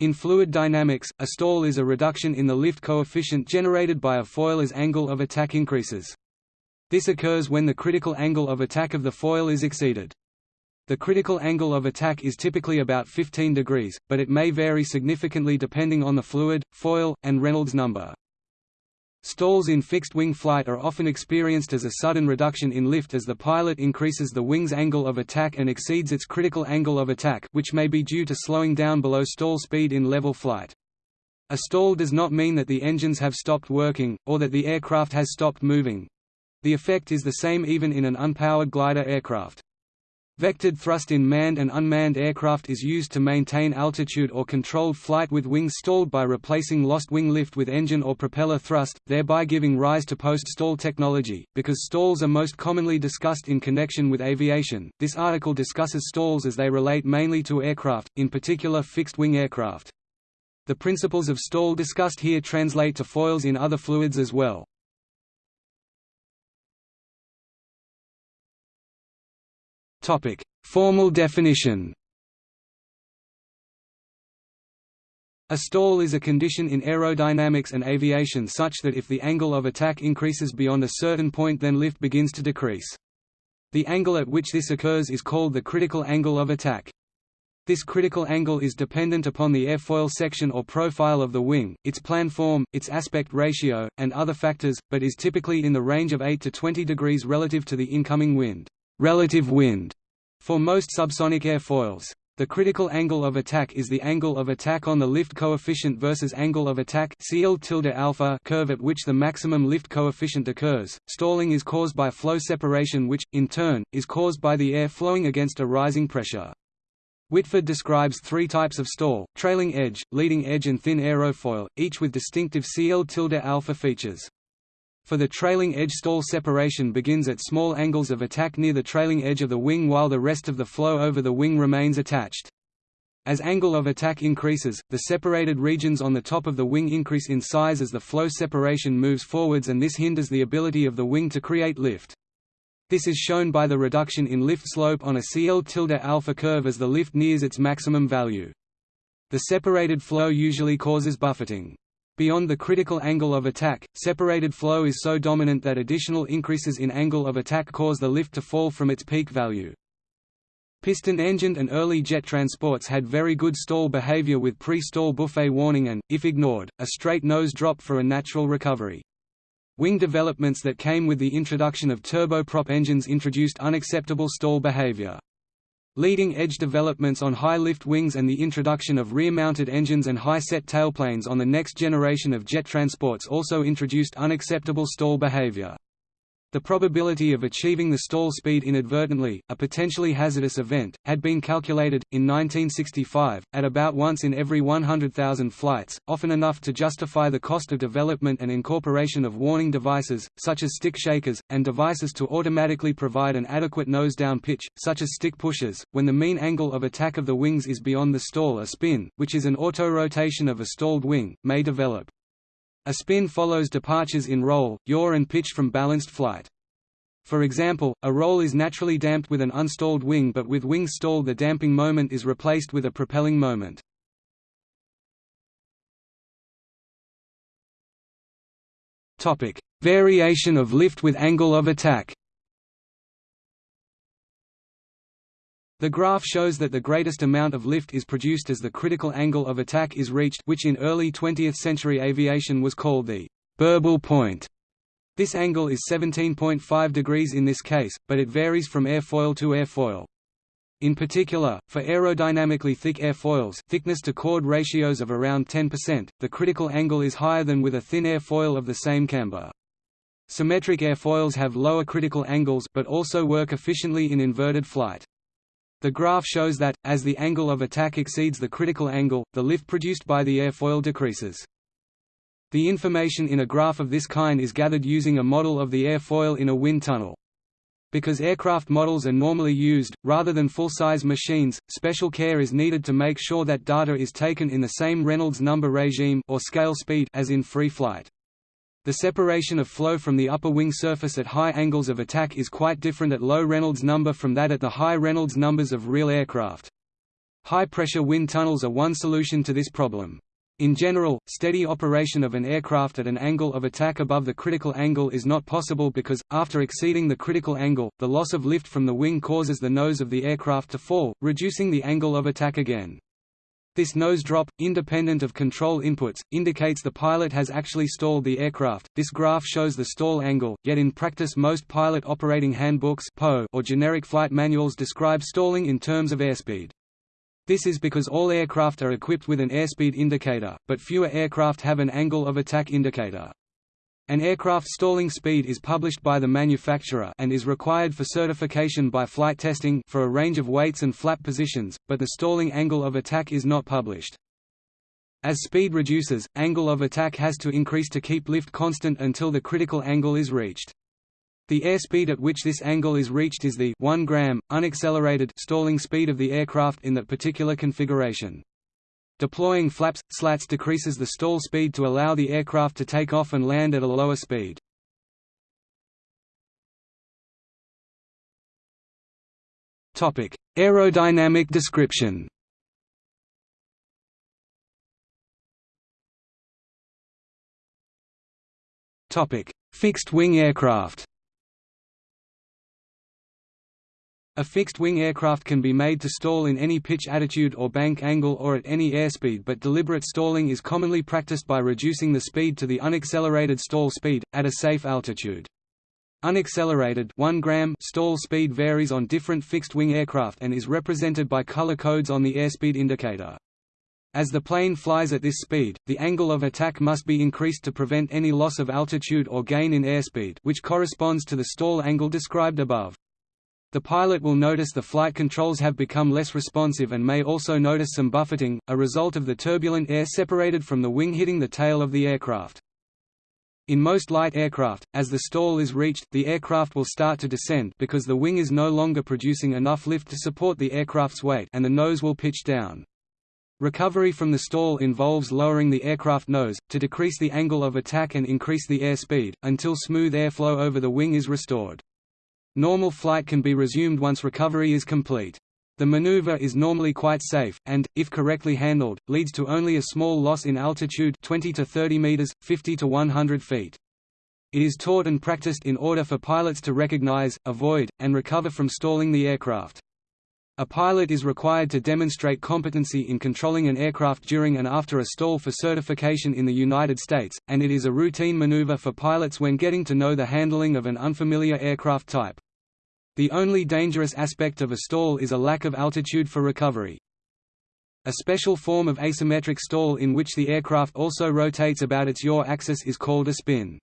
In fluid dynamics, a stall is a reduction in the lift coefficient generated by a foil as angle of attack increases. This occurs when the critical angle of attack of the foil is exceeded. The critical angle of attack is typically about 15 degrees, but it may vary significantly depending on the fluid, foil, and Reynolds number. Stalls in fixed-wing flight are often experienced as a sudden reduction in lift as the pilot increases the wing's angle of attack and exceeds its critical angle of attack which may be due to slowing down below stall speed in level flight. A stall does not mean that the engines have stopped working, or that the aircraft has stopped moving. The effect is the same even in an unpowered glider aircraft. Vectored thrust in manned and unmanned aircraft is used to maintain altitude or controlled flight with wings stalled by replacing lost wing lift with engine or propeller thrust, thereby giving rise to post-stall technology. Because stalls are most commonly discussed in connection with aviation, this article discusses stalls as they relate mainly to aircraft, in particular fixed-wing aircraft. The principles of stall discussed here translate to foils in other fluids as well. Formal definition. A stall is a condition in aerodynamics and aviation such that if the angle of attack increases beyond a certain point then lift begins to decrease. The angle at which this occurs is called the critical angle of attack. This critical angle is dependent upon the airfoil section or profile of the wing, its planform, its aspect ratio, and other factors, but is typically in the range of 8 to 20 degrees relative to the incoming wind. Relative wind for most subsonic airfoils. The critical angle of attack is the angle of attack on the lift coefficient versus angle of attack CL alpha curve at which the maximum lift coefficient occurs. Stalling is caused by flow separation which, in turn, is caused by the air flowing against a rising pressure. Whitford describes three types of stall, trailing edge, leading edge and thin aerofoil, each with distinctive CL tilde alpha features. For the trailing edge stall separation begins at small angles of attack near the trailing edge of the wing while the rest of the flow over the wing remains attached. As angle of attack increases, the separated regions on the top of the wing increase in size as the flow separation moves forwards and this hinders the ability of the wing to create lift. This is shown by the reduction in lift slope on a CL tilde alpha curve as the lift nears its maximum value. The separated flow usually causes buffeting. Beyond the critical angle of attack, separated flow is so dominant that additional increases in angle of attack cause the lift to fall from its peak value. Piston-engined and early jet transports had very good stall behavior with pre-stall buffet warning and, if ignored, a straight nose drop for a natural recovery. Wing developments that came with the introduction of turboprop engines introduced unacceptable stall behavior. Leading-edge developments on high-lift wings and the introduction of rear-mounted engines and high-set tailplanes on the next generation of jet transports also introduced unacceptable stall behavior. The probability of achieving the stall speed inadvertently, a potentially hazardous event, had been calculated, in 1965, at about once in every 100,000 flights, often enough to justify the cost of development and incorporation of warning devices, such as stick shakers, and devices to automatically provide an adequate nose-down pitch, such as stick pushers, when the mean angle of attack of the wings is beyond the stall a spin, which is an auto-rotation of a stalled wing, may develop. A spin follows departures in roll, yaw and pitch from balanced flight. For example, a roll is naturally damped with an unstalled wing but with wings stalled the damping moment is replaced with a propelling moment. Variation of lift with angle of attack The graph shows that the greatest amount of lift is produced as the critical angle of attack is reached which in early 20th century aviation was called the burble point. This angle is 17.5 degrees in this case, but it varies from airfoil to airfoil. In particular, for aerodynamically thick airfoils thickness to chord ratios of around 10%, the critical angle is higher than with a thin airfoil of the same camber. Symmetric airfoils have lower critical angles but also work efficiently in inverted flight. The graph shows that, as the angle of attack exceeds the critical angle, the lift produced by the airfoil decreases. The information in a graph of this kind is gathered using a model of the airfoil in a wind tunnel. Because aircraft models are normally used, rather than full-size machines, special care is needed to make sure that data is taken in the same Reynolds number regime or scale speed as in free flight. The separation of flow from the upper wing surface at high angles of attack is quite different at low Reynolds number from that at the high Reynolds numbers of real aircraft. High-pressure wind tunnels are one solution to this problem. In general, steady operation of an aircraft at an angle of attack above the critical angle is not possible because, after exceeding the critical angle, the loss of lift from the wing causes the nose of the aircraft to fall, reducing the angle of attack again. This nose drop, independent of control inputs, indicates the pilot has actually stalled the aircraft. This graph shows the stall angle, yet in practice most pilot operating handbooks or generic flight manuals describe stalling in terms of airspeed. This is because all aircraft are equipped with an airspeed indicator, but fewer aircraft have an angle of attack indicator. An aircraft stalling speed is published by the manufacturer and is required for certification by flight testing for a range of weights and flap positions, but the stalling angle of attack is not published. As speed reduces, angle of attack has to increase to keep lift constant until the critical angle is reached. The airspeed at which this angle is reached is the 1 gram, unaccelerated stalling speed of the aircraft in that particular configuration. Deploying flaps, slats decreases the stall speed to allow the aircraft to take off and land at a lower speed. Aerodynamic description. Fixed-wing aircraft A fixed-wing aircraft can be made to stall in any pitch attitude or bank angle or at any airspeed but deliberate stalling is commonly practiced by reducing the speed to the unaccelerated stall speed, at a safe altitude. Unaccelerated 1 gram stall speed varies on different fixed-wing aircraft and is represented by color codes on the airspeed indicator. As the plane flies at this speed, the angle of attack must be increased to prevent any loss of altitude or gain in airspeed which corresponds to the stall angle described above. The pilot will notice the flight controls have become less responsive and may also notice some buffeting, a result of the turbulent air separated from the wing hitting the tail of the aircraft. In most light aircraft, as the stall is reached, the aircraft will start to descend because the wing is no longer producing enough lift to support the aircraft's weight and the nose will pitch down. Recovery from the stall involves lowering the aircraft nose, to decrease the angle of attack and increase the airspeed, until smooth airflow over the wing is restored. Normal flight can be resumed once recovery is complete. The maneuver is normally quite safe, and, if correctly handled, leads to only a small loss in altitude 20 to 30 meters, 50 to 100 feet. It is taught and practiced in order for pilots to recognize, avoid, and recover from stalling the aircraft. A pilot is required to demonstrate competency in controlling an aircraft during and after a stall for certification in the United States, and it is a routine maneuver for pilots when getting to know the handling of an unfamiliar aircraft type. The only dangerous aspect of a stall is a lack of altitude for recovery. A special form of asymmetric stall in which the aircraft also rotates about its yaw axis is called a spin.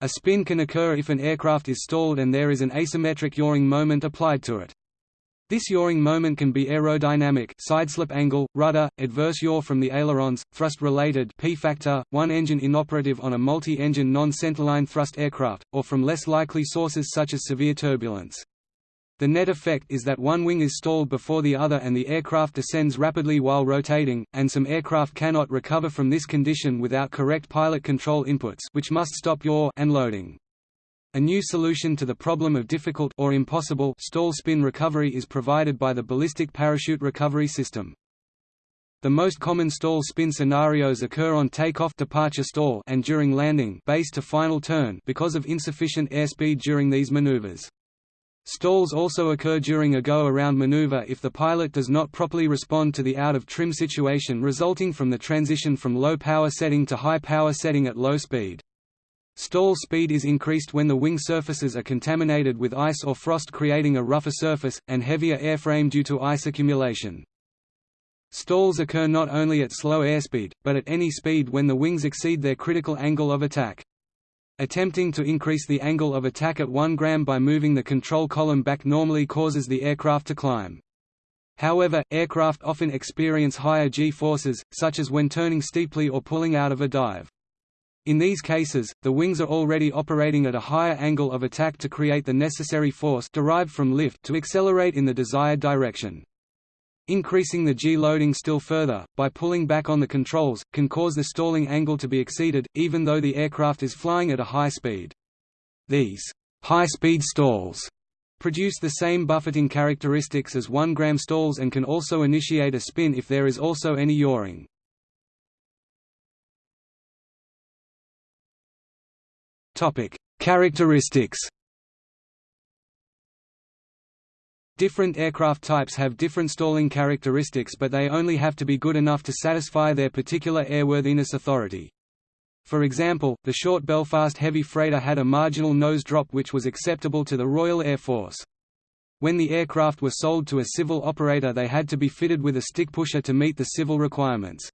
A spin can occur if an aircraft is stalled and there is an asymmetric yawing moment applied to it. This yawing moment can be aerodynamic sideslip angle, rudder, adverse yaw from the ailerons, thrust-related P-factor, one engine inoperative on a multi-engine non-centerline thrust aircraft, or from less likely sources such as severe turbulence. The net effect is that one wing is stalled before the other and the aircraft descends rapidly while rotating, and some aircraft cannot recover from this condition without correct pilot control inputs which must stop yaw and loading. A new solution to the problem of difficult or impossible stall spin recovery is provided by the ballistic parachute recovery system. The most common stall spin scenarios occur on takeoff departure stall and during landing base to final turn because of insufficient airspeed during these maneuvers. Stalls also occur during a go-around maneuver if the pilot does not properly respond to the out-of-trim situation resulting from the transition from low-power setting to high-power setting at low speed. Stall speed is increased when the wing surfaces are contaminated with ice or frost creating a rougher surface, and heavier airframe due to ice accumulation. Stalls occur not only at slow airspeed, but at any speed when the wings exceed their critical angle of attack. Attempting to increase the angle of attack at 1 gram by moving the control column back normally causes the aircraft to climb. However, aircraft often experience higher g-forces, such as when turning steeply or pulling out of a dive. In these cases, the wings are already operating at a higher angle of attack to create the necessary force derived from lift to accelerate in the desired direction. Increasing the G-loading still further, by pulling back on the controls, can cause the stalling angle to be exceeded, even though the aircraft is flying at a high speed. These high-speed stalls produce the same buffeting characteristics as 1 gram stalls and can also initiate a spin if there is also any yawing. Characteristics. Different aircraft types have different stalling characteristics but they only have to be good enough to satisfy their particular airworthiness authority. For example, the short Belfast heavy freighter had a marginal nose drop which was acceptable to the Royal Air Force. When the aircraft were sold to a civil operator they had to be fitted with a stick pusher to meet the civil requirements.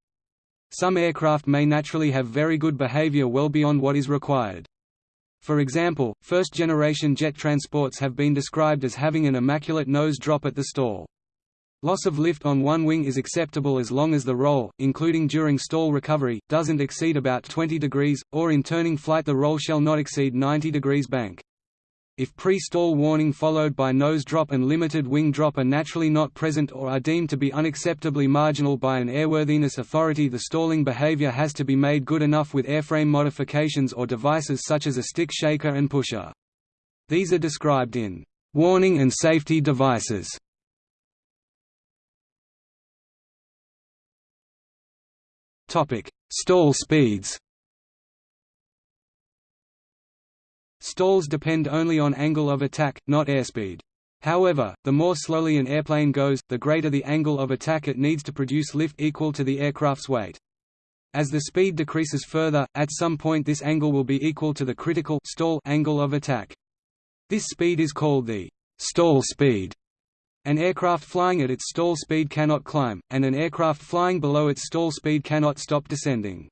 Some aircraft may naturally have very good behavior well beyond what is required. For example, first-generation jet transports have been described as having an immaculate nose drop at the stall. Loss of lift on one wing is acceptable as long as the roll, including during stall recovery, doesn't exceed about 20 degrees, or in turning flight the roll shall not exceed 90 degrees bank. If pre-stall warning followed by nose drop and limited wing drop are naturally not present or are deemed to be unacceptably marginal by an airworthiness authority the stalling behavior has to be made good enough with airframe modifications or devices such as a stick shaker and pusher. These are described in «warning and safety devices» Stall speeds. Stalls depend only on angle of attack, not airspeed. However, the more slowly an airplane goes, the greater the angle of attack it needs to produce lift equal to the aircraft's weight. As the speed decreases further, at some point this angle will be equal to the critical stall angle of attack. This speed is called the stall speed. An aircraft flying at its stall speed cannot climb, and an aircraft flying below its stall speed cannot stop descending.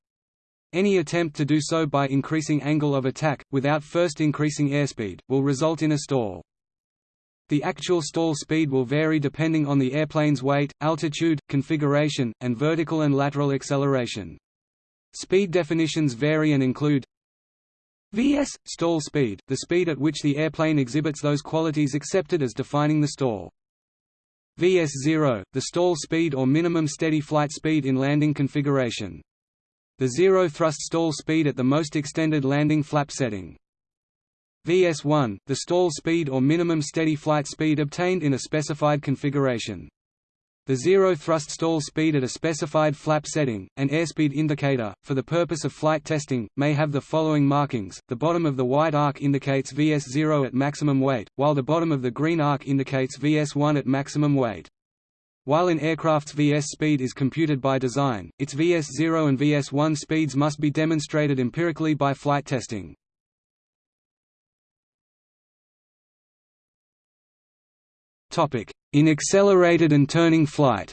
Any attempt to do so by increasing angle of attack, without first increasing airspeed, will result in a stall. The actual stall speed will vary depending on the airplane's weight, altitude, configuration, and vertical and lateral acceleration. Speed definitions vary and include VS – stall speed, the speed at which the airplane exhibits those qualities accepted as defining the stall. VS0, the stall speed or minimum steady flight speed in landing configuration. The zero thrust stall speed at the most extended landing flap setting. VS1, the stall speed or minimum steady flight speed obtained in a specified configuration. The zero thrust stall speed at a specified flap setting, an airspeed indicator, for the purpose of flight testing, may have the following markings. The bottom of the white arc indicates VS0 at maximum weight, while the bottom of the green arc indicates VS1 at maximum weight. While an aircraft's VS speed is computed by design, its VS0 and VS1 speeds must be demonstrated empirically by flight testing. In accelerated and turning flight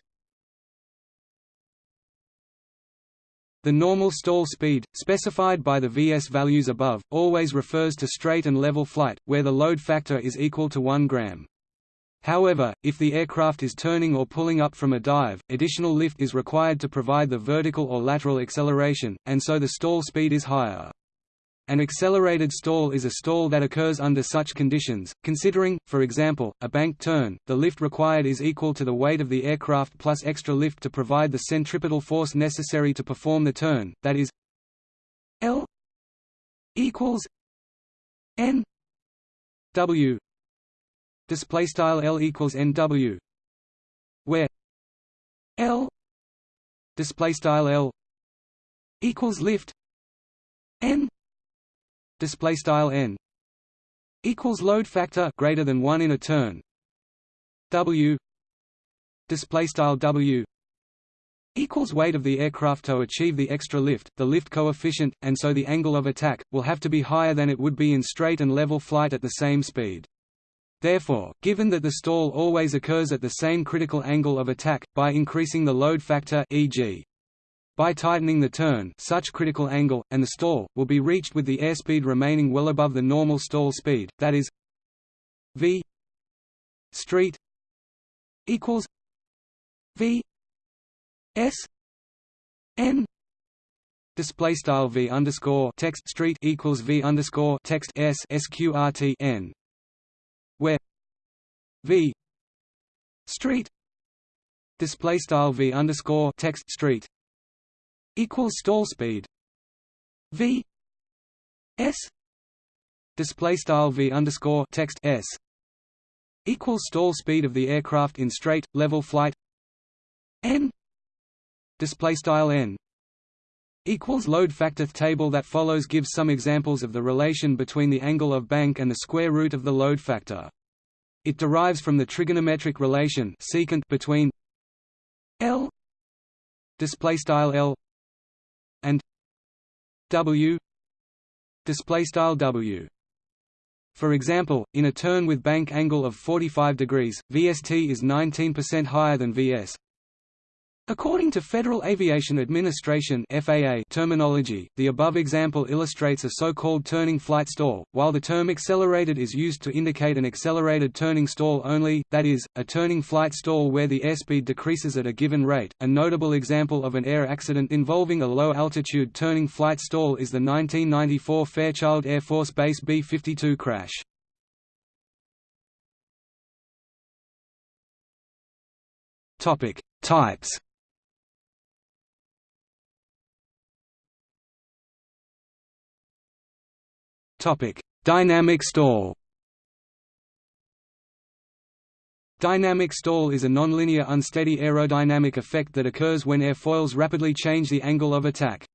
The normal stall speed, specified by the VS values above, always refers to straight and level flight, where the load factor is equal to 1 gram. However, if the aircraft is turning or pulling up from a dive, additional lift is required to provide the vertical or lateral acceleration, and so the stall speed is higher. An accelerated stall is a stall that occurs under such conditions, considering, for example, a bank turn, the lift required is equal to the weight of the aircraft plus extra lift to provide the centripetal force necessary to perform the turn, that is L equals N W display style L equals NW where L display style L equals lift N display style n equals load factor greater than 1 in a turn. W display style w equals weight of the aircraft to achieve the extra lift. The lift coefficient and so the angle of attack will have to be higher than it would be in straight and level flight at the same speed Therefore, given that the stall always occurs at the same critical angle of attack, by increasing the load factor e.g. By tightening the turn such critical angle, and the stall, will be reached with the airspeed remaining well above the normal stall speed, that is v street equals v s n display style v underscore text street equals v underscore text s sqrt n v street display style v underscore text street equals stall speed v s display style v underscore text s equals stall speed of the aircraft in straight level flight n display style n equals load factor table that follows gives some examples of the relation between the angle of bank and the square root of the load factor it derives from the trigonometric relation secant between L display style L and W display style W for example, in a turn with bank angle of 45 degrees, VST is 19% higher than VS. According to Federal Aviation Administration FAA terminology, the above example illustrates a so-called turning flight stall, while the term accelerated is used to indicate an accelerated turning stall only, that is, a turning flight stall where the airspeed decreases at a given rate. A notable example of an air accident involving a low-altitude turning flight stall is the 1994 Fairchild Air Force Base B-52 crash. Topic: Types Topic: Dynamic stall. Dynamic stall is a nonlinear unsteady aerodynamic effect that occurs when airfoils rapidly change the angle of attack.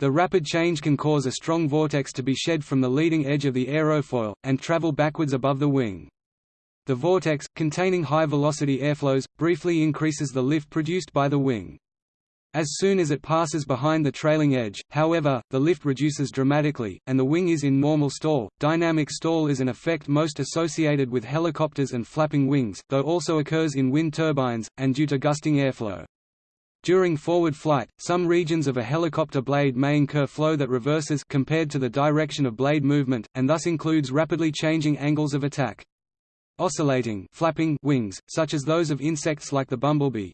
The rapid change can cause a strong vortex to be shed from the leading edge of the aerofoil, and travel backwards above the wing. The vortex, containing high-velocity airflows, briefly increases the lift produced by the wing. As soon as it passes behind the trailing edge, however, the lift reduces dramatically, and the wing is in normal stall. Dynamic stall is an effect most associated with helicopters and flapping wings, though also occurs in wind turbines, and due to gusting airflow. During forward flight, some regions of a helicopter blade may incur flow that reverses compared to the direction of blade movement, and thus includes rapidly changing angles of attack. Oscillating flapping wings, such as those of insects like the bumblebee,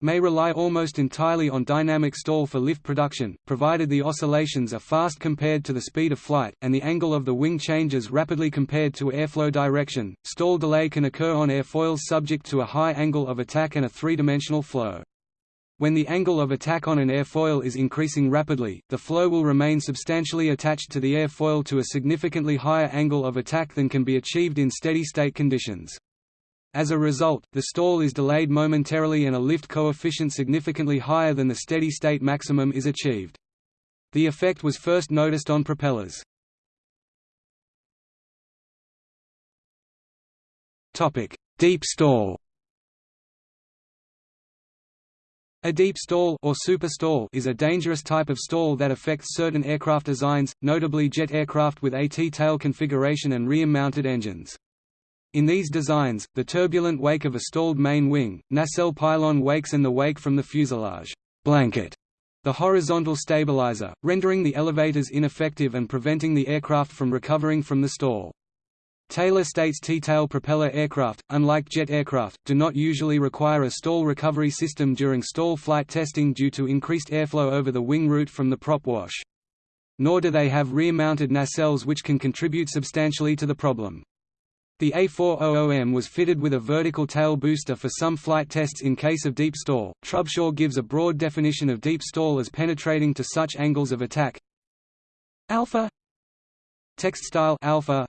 may rely almost entirely on dynamic stall for lift production, provided the oscillations are fast compared to the speed of flight, and the angle of the wing changes rapidly compared to airflow direction. Stall delay can occur on airfoils subject to a high angle of attack and a three-dimensional flow. When the angle of attack on an airfoil is increasing rapidly, the flow will remain substantially attached to the airfoil to a significantly higher angle of attack than can be achieved in steady-state conditions. As a result, the stall is delayed momentarily and a lift coefficient significantly higher than the steady-state maximum is achieved. The effect was first noticed on propellers. Deep stall A deep stall or superstall is a dangerous type of stall that affects certain aircraft designs, notably jet aircraft with a T-tail configuration and rear-mounted engines. In these designs, the turbulent wake of a stalled main wing, nacelle pylon wakes and the wake from the fuselage blanket the horizontal stabilizer, rendering the elevators ineffective and preventing the aircraft from recovering from the stall. Taylor states T-tail propeller aircraft, unlike jet aircraft, do not usually require a stall recovery system during stall flight testing due to increased airflow over the wing root from the prop wash. Nor do they have rear-mounted nacelles which can contribute substantially to the problem. The A400M was fitted with a vertical tail booster for some flight tests in case of deep stall. Trubshaw gives a broad definition of deep stall as penetrating to such angles of attack alpha text style alpha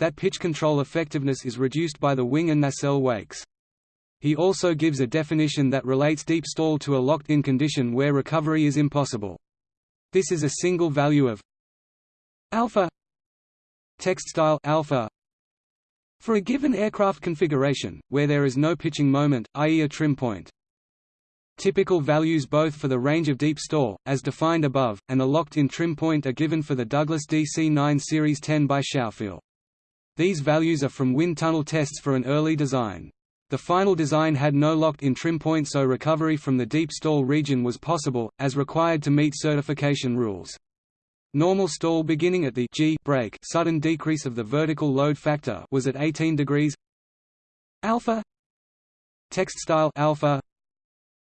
that pitch control effectiveness is reduced by the wing and nacelle wakes. He also gives a definition that relates deep stall to a locked-in condition where recovery is impossible. This is a single value of alpha text style alpha for a given aircraft configuration, where there is no pitching moment, i.e. a trim point. Typical values both for the range of deep stall, as defined above, and the locked-in trim point are given for the Douglas DC-9 Series 10 by Schaufele. These values are from wind tunnel tests for an early design. The final design had no locked-in trim point so recovery from the deep stall region was possible, as required to meet certification rules. Normal stall beginning at the G break sudden decrease of the vertical load factor was at 18 degrees. Alpha. Text style alpha.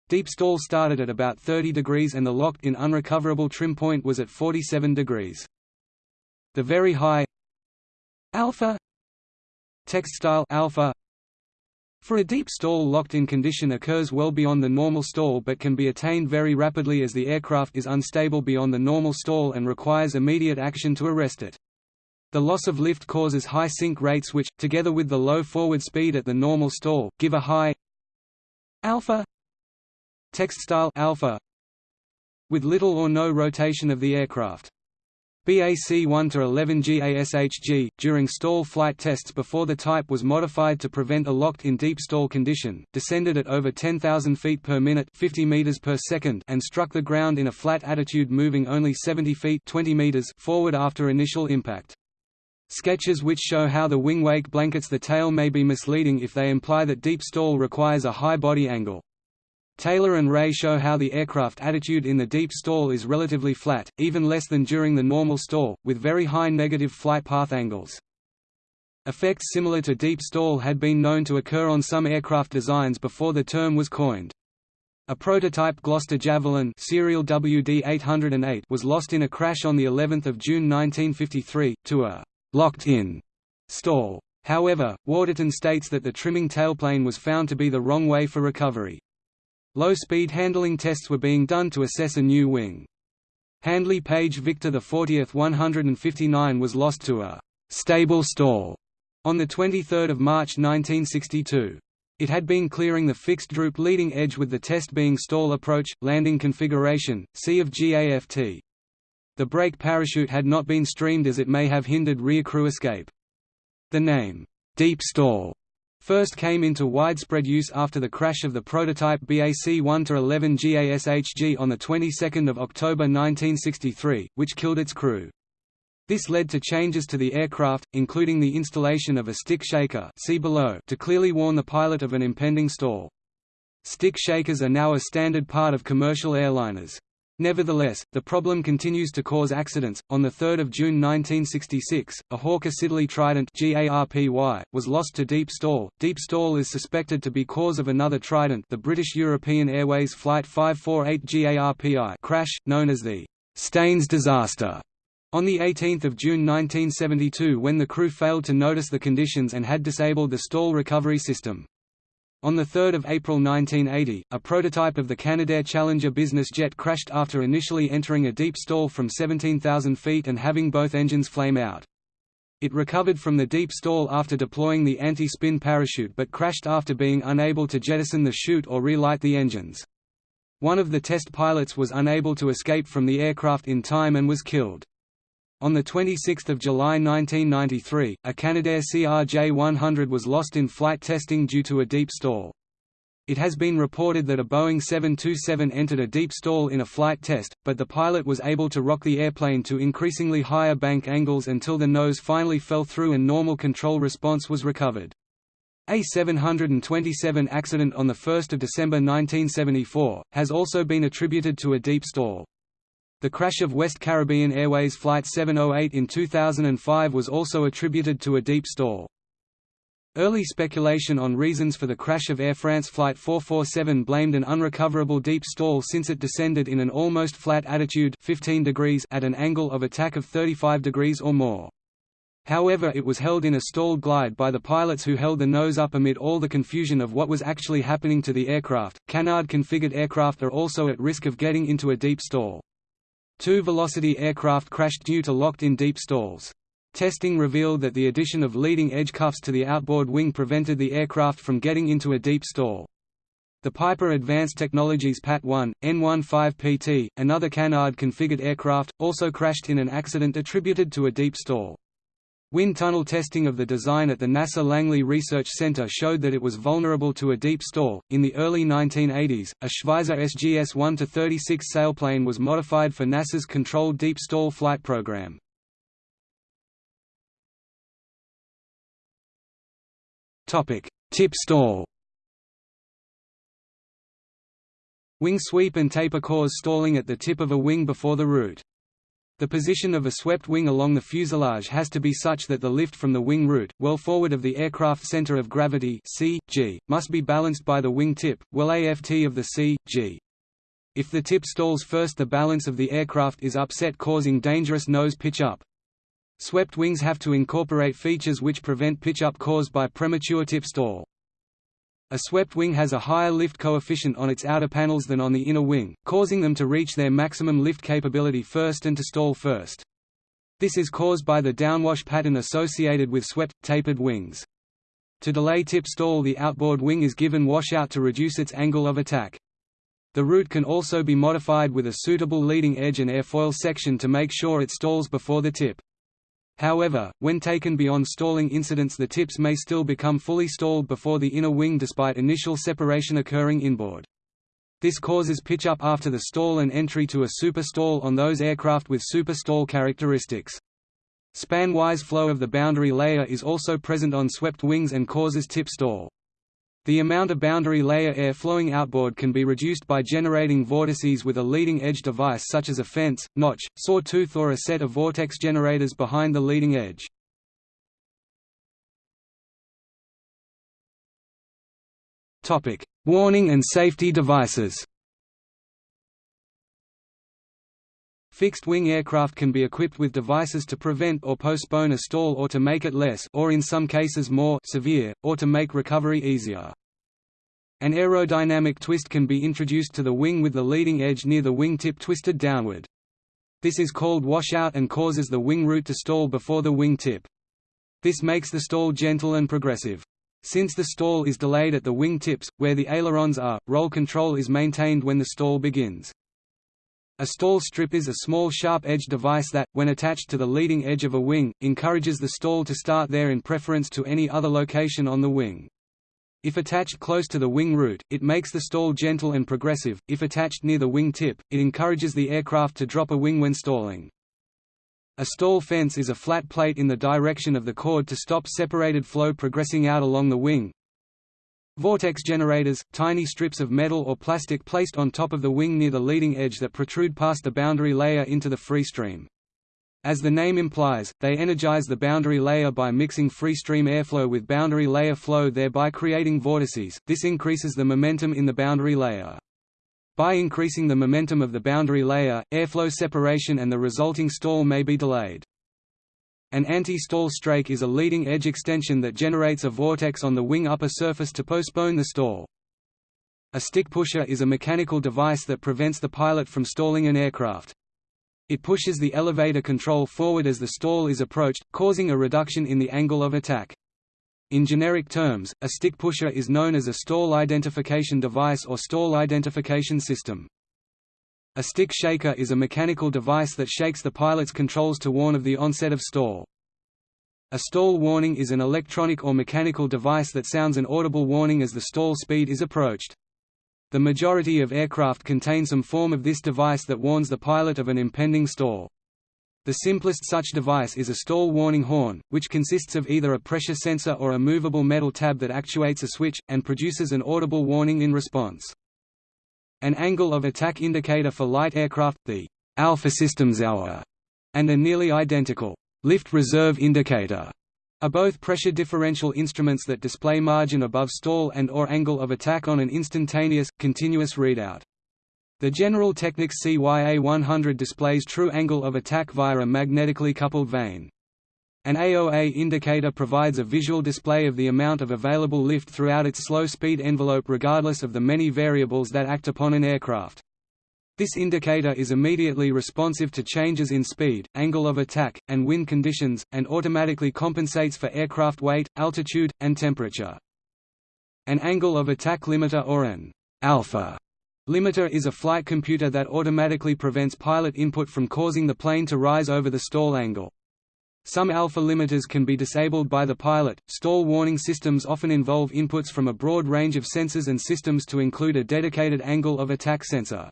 Deep stall started at about 30 degrees and the locked-in unrecoverable trim point was at 47 degrees. The very high. Alpha. Text style alpha for a deep stall locked-in condition occurs well beyond the normal stall but can be attained very rapidly as the aircraft is unstable beyond the normal stall and requires immediate action to arrest it. The loss of lift causes high sink rates which, together with the low forward speed at the normal stall, give a high alpha text style alpha with little or no rotation of the aircraft. BAC 1 to 11 GASHG during stall flight tests before the type was modified to prevent a locked in deep stall condition, descended at over 10,000 feet per minute, 50 meters per second, and struck the ground in a flat attitude moving only 70 feet, 20 meters forward after initial impact. Sketches which show how the wing wake blankets the tail may be misleading if they imply that deep stall requires a high body angle. Taylor and Ray show how the aircraft attitude in the deep stall is relatively flat, even less than during the normal stall, with very high negative flight path angles. Effects similar to deep stall had been known to occur on some aircraft designs before the term was coined. A prototype Gloster Javelin serial WD-808 was lost in a crash on the 11th of June 1953 to a locked-in stall. However, Waterton states that the trimming tailplane was found to be the wrong way for recovery. Low-speed handling tests were being done to assess a new wing. Handley Page Victor the 40th 159 was lost to a «stable stall» on 23 March 1962. It had been clearing the fixed droop leading edge with the test being stall approach, landing configuration, C of GAFT. The brake parachute had not been streamed as it may have hindered rear crew escape. The name, "'Deep Stall' first came into widespread use after the crash of the prototype BAC 1-11 GASHG on the 22nd of October 1963, which killed its crew. This led to changes to the aircraft, including the installation of a stick shaker see below to clearly warn the pilot of an impending stall. Stick shakers are now a standard part of commercial airliners. Nevertheless, the problem continues to cause accidents. On 3 June 1966, a Hawker Siddeley Trident GARPY was lost to deep stall. Deep stall is suspected to be cause of another Trident, the British European Airways Flight 548 GARPI crash, known as the Staines disaster. On 18 June 1972 when the crew failed to notice the conditions and had disabled the stall recovery system. On 3 April 1980, a prototype of the Canadair Challenger business jet crashed after initially entering a deep stall from 17,000 feet and having both engines flame out. It recovered from the deep stall after deploying the anti-spin parachute but crashed after being unable to jettison the chute or relight the engines. One of the test pilots was unable to escape from the aircraft in time and was killed. On 26 July 1993, a Canadair CRJ-100 was lost in flight testing due to a deep stall. It has been reported that a Boeing 727 entered a deep stall in a flight test, but the pilot was able to rock the airplane to increasingly higher bank angles until the nose finally fell through and normal control response was recovered. A 727 accident on 1 December 1974, has also been attributed to a deep stall. The crash of West Caribbean Airways Flight 708 in 2005 was also attributed to a deep stall. Early speculation on reasons for the crash of Air France Flight 447 blamed an unrecoverable deep stall since it descended in an almost flat attitude 15 degrees at an angle of attack of 35 degrees or more. However it was held in a stalled glide by the pilots who held the nose up amid all the confusion of what was actually happening to the aircraft. Canard-configured aircraft are also at risk of getting into a deep stall. Two Velocity aircraft crashed due to locked-in deep stalls. Testing revealed that the addition of leading-edge cuffs to the outboard wing prevented the aircraft from getting into a deep stall. The Piper Advanced Technologies PAT-1, N15PT, another Canard-configured aircraft, also crashed in an accident attributed to a deep stall. Wind tunnel testing of the design at the NASA Langley Research Center showed that it was vulnerable to a deep stall. In the early 1980s, a Schweizer SGS 1-36 sailplane was modified for NASA's controlled deep stall flight program. Topic: Tip stall. Wing sweep and taper cause stalling at the tip of a wing before the root. The position of a swept wing along the fuselage has to be such that the lift from the wing root, well forward of the aircraft center of gravity c, g, must be balanced by the wing tip, well aft of the c, g. If the tip stalls first the balance of the aircraft is upset causing dangerous nose pitch-up. Swept wings have to incorporate features which prevent pitch-up caused by premature tip stall. A swept wing has a higher lift coefficient on its outer panels than on the inner wing, causing them to reach their maximum lift capability first and to stall first. This is caused by the downwash pattern associated with swept, tapered wings. To delay tip stall the outboard wing is given washout to reduce its angle of attack. The root can also be modified with a suitable leading edge and airfoil section to make sure it stalls before the tip. However, when taken beyond stalling incidents the tips may still become fully stalled before the inner wing despite initial separation occurring inboard. This causes pitch up after the stall and entry to a super stall on those aircraft with super stall characteristics. Span-wise flow of the boundary layer is also present on swept wings and causes tip stall. The amount of boundary layer air flowing outboard can be reduced by generating vortices with a leading edge device such as a fence, notch, sawtooth or a set of vortex generators behind the leading edge. Warning and safety devices Fixed-wing aircraft can be equipped with devices to prevent or postpone a stall or to make it less or in some cases more severe, or to make recovery easier. An aerodynamic twist can be introduced to the wing with the leading edge near the wing tip twisted downward. This is called washout and causes the wing root to stall before the wing tip. This makes the stall gentle and progressive. Since the stall is delayed at the wing tips, where the ailerons are, roll control is maintained when the stall begins. A stall strip is a small sharp-edged device that, when attached to the leading edge of a wing, encourages the stall to start there in preference to any other location on the wing. If attached close to the wing root, it makes the stall gentle and progressive, if attached near the wing tip, it encourages the aircraft to drop a wing when stalling. A stall fence is a flat plate in the direction of the chord to stop separated flow progressing out along the wing, Vortex generators, tiny strips of metal or plastic placed on top of the wing near the leading edge that protrude past the boundary layer into the free stream. As the name implies, they energize the boundary layer by mixing free stream airflow with boundary layer flow thereby creating vortices, this increases the momentum in the boundary layer. By increasing the momentum of the boundary layer, airflow separation and the resulting stall may be delayed. An anti-stall strake is a leading edge extension that generates a vortex on the wing upper surface to postpone the stall. A stick pusher is a mechanical device that prevents the pilot from stalling an aircraft. It pushes the elevator control forward as the stall is approached, causing a reduction in the angle of attack. In generic terms, a stick pusher is known as a stall identification device or stall identification system. A stick shaker is a mechanical device that shakes the pilot's controls to warn of the onset of stall. A stall warning is an electronic or mechanical device that sounds an audible warning as the stall speed is approached. The majority of aircraft contain some form of this device that warns the pilot of an impending stall. The simplest such device is a stall warning horn, which consists of either a pressure sensor or a movable metal tab that actuates a switch, and produces an audible warning in response. An angle of attack indicator for light aircraft, the Alpha Systems Hour, and a nearly identical lift reserve indicator are both pressure differential instruments that display margin above stall and or angle of attack on an instantaneous, continuous readout. The General Technics CYA-100 displays true angle of attack via a magnetically coupled vane. An AOA indicator provides a visual display of the amount of available lift throughout its slow speed envelope regardless of the many variables that act upon an aircraft. This indicator is immediately responsive to changes in speed, angle of attack, and wind conditions, and automatically compensates for aircraft weight, altitude, and temperature. An angle of attack limiter or an alpha limiter is a flight computer that automatically prevents pilot input from causing the plane to rise over the stall angle. Some alpha limiters can be disabled by the pilot. Stall warning systems often involve inputs from a broad range of sensors and systems to include a dedicated angle of attack sensor.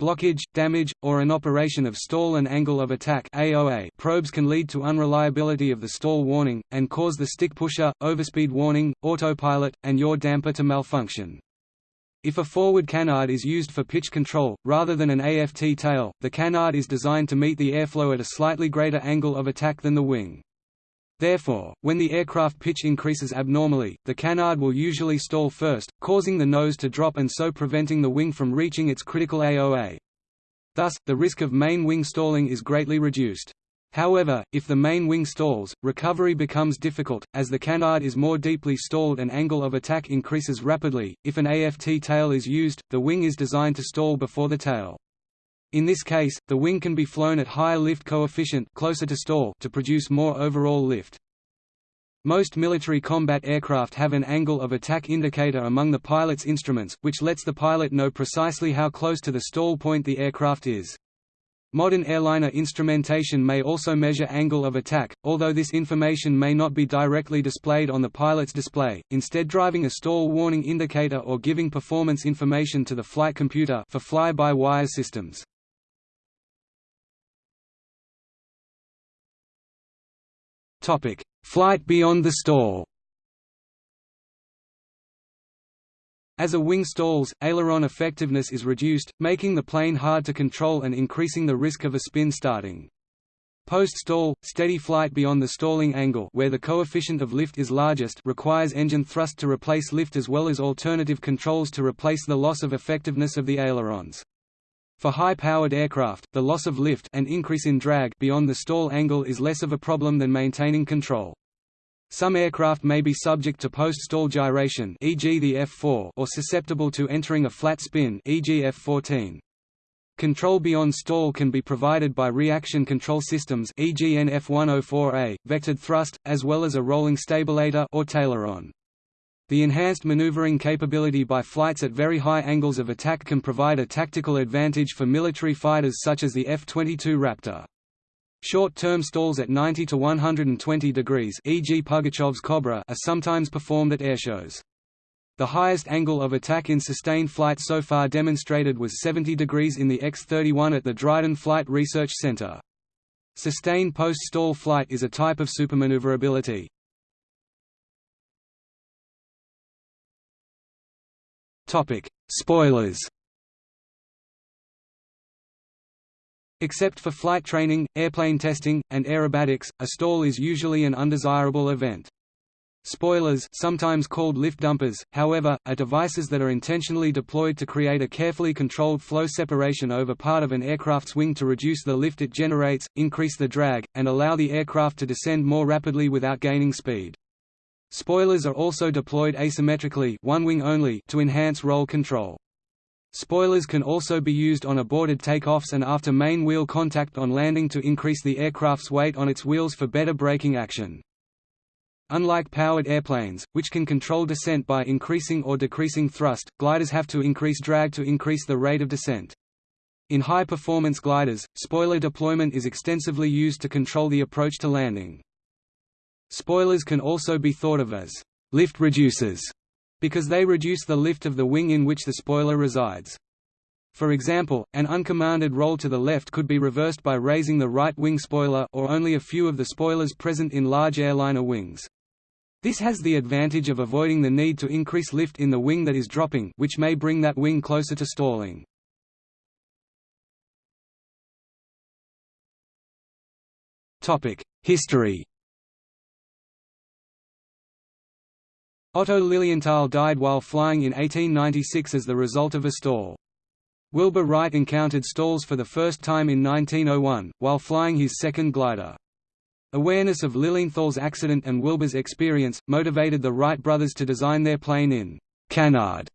Blockage, damage, or an operation of stall and angle of attack AOA probes can lead to unreliability of the stall warning, and cause the stick pusher, overspeed warning, autopilot, and yaw damper to malfunction. If a forward canard is used for pitch control, rather than an AFT tail, the canard is designed to meet the airflow at a slightly greater angle of attack than the wing. Therefore, when the aircraft pitch increases abnormally, the canard will usually stall first, causing the nose to drop and so preventing the wing from reaching its critical AOA. Thus, the risk of main wing stalling is greatly reduced. However, if the main wing stalls, recovery becomes difficult, as the canard is more deeply stalled and angle of attack increases rapidly. If an AFT tail is used, the wing is designed to stall before the tail. In this case, the wing can be flown at higher lift coefficient closer to stall to produce more overall lift. Most military combat aircraft have an angle of attack indicator among the pilot's instruments, which lets the pilot know precisely how close to the stall point the aircraft is. Modern airliner instrumentation may also measure angle of attack, although this information may not be directly displayed on the pilot's display, instead driving a stall warning indicator or giving performance information to the flight computer for fly-by-wire systems. Flight beyond the stall As a wing stalls, aileron effectiveness is reduced, making the plane hard to control and increasing the risk of a spin starting. Post-stall, steady flight beyond the stalling angle where the coefficient of lift is largest requires engine thrust to replace lift as well as alternative controls to replace the loss of effectiveness of the ailerons. For high-powered aircraft, the loss of lift and increase in drag beyond the stall angle is less of a problem than maintaining control. Some aircraft may be subject to post-stall gyration e.g. the F-4 or susceptible to entering a flat spin e.g. F-14. Control beyond stall can be provided by reaction control systems e.g. NF-104A, vectored thrust, as well as a rolling stabilator or taileron. The enhanced maneuvering capability by flights at very high angles of attack can provide a tactical advantage for military fighters such as the F-22 Raptor. Short-term stalls at 90 to 120 degrees e.g. Pugachev's Cobra are sometimes performed at airshows. The highest angle of attack in sustained flight so far demonstrated was 70 degrees in the X-31 at the Dryden Flight Research Center. Sustained post-stall flight is a type of supermaneuverability. Topic: Spoilers. Except for flight training, airplane testing, and aerobatics, a stall is usually an undesirable event. Spoilers sometimes called lift dumpers, however, are devices that are intentionally deployed to create a carefully controlled flow separation over part of an aircraft's wing to reduce the lift it generates, increase the drag, and allow the aircraft to descend more rapidly without gaining speed. Spoilers are also deployed asymmetrically one wing only to enhance roll control. Spoilers can also be used on aborted takeoffs and after main wheel contact on landing to increase the aircraft's weight on its wheels for better braking action. Unlike powered airplanes, which can control descent by increasing or decreasing thrust, gliders have to increase drag to increase the rate of descent. In high-performance gliders, spoiler deployment is extensively used to control the approach to landing. Spoilers can also be thought of as lift reducers, because they reduce the lift of the wing in which the spoiler resides. For example, an uncommanded roll to the left could be reversed by raising the right wing spoiler or only a few of the spoilers present in large airliner wings. This has the advantage of avoiding the need to increase lift in the wing that is dropping which may bring that wing closer to stalling. History Otto Lilienthal died while flying in 1896 as the result of a stall. Wilbur Wright encountered stalls for the first time in 1901, while flying his second glider. Awareness of Lilienthal's accident and Wilbur's experience, motivated the Wright brothers to design their plane in «canard»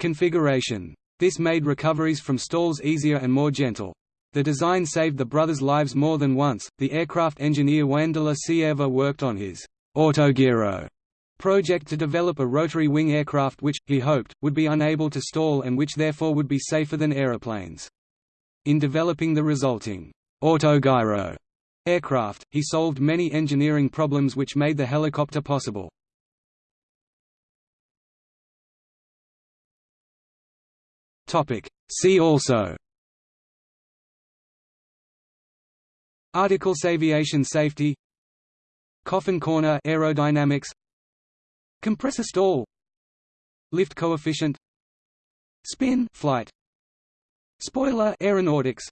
configuration. This made recoveries from stalls easier and more gentle. The design saved the brothers' lives more than once. The aircraft engineer Juan de la Cierva worked on his Autogiro project to develop a rotary wing aircraft which, he hoped, would be unable to stall and which therefore would be safer than aeroplanes. In developing the resulting autogyro aircraft, he solved many engineering problems which made the helicopter possible. See also Articles aviation safety Coffin corner aerodynamics Compressor stall Lift coefficient Spin flight Spoiler aeronautics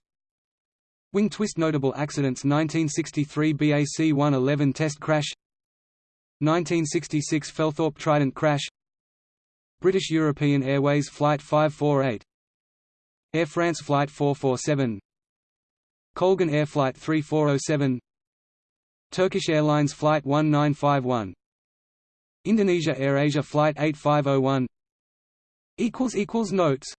Wing twist Notable accidents 1963 BAC 111 test crash 1966 Felthorpe Trident crash British European Airways Flight 548 Air France Flight 447 Colgan Air Flight 3407 Turkish Airlines Flight 1951 Indonesia AirAsia Flight 8501 Notes